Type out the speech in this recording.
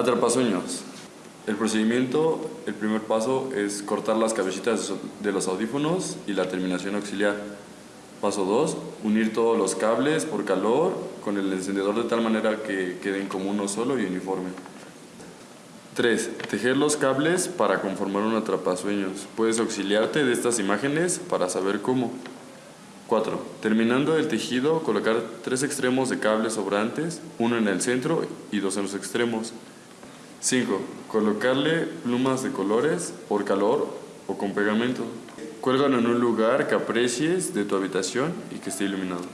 Atrapasueños. El procedimiento, el primer paso es cortar las cabecitas de los audífonos y la terminación auxiliar. Paso 2. Unir todos los cables por calor con el encendedor de tal manera que queden como uno solo y uniforme. 3. Tejer los cables para conformar un atrapasueños. Puedes auxiliarte de estas imágenes para saber cómo. 4. Terminando el tejido, colocar tres extremos de cables sobrantes, uno en el centro y dos en los extremos. 5. Colocarle plumas de colores por calor o con pegamento. Cuélgalo en un lugar que aprecies de tu habitación y que esté iluminado.